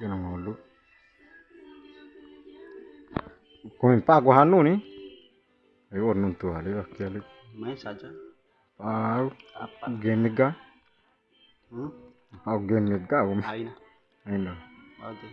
Tena ngolu. Kung pago hanu ni. Ayo nuntu ali akeli. Main saja. Pau Apa? geniga. Hmm? Au geniga um. Aina. Ainda. Oke.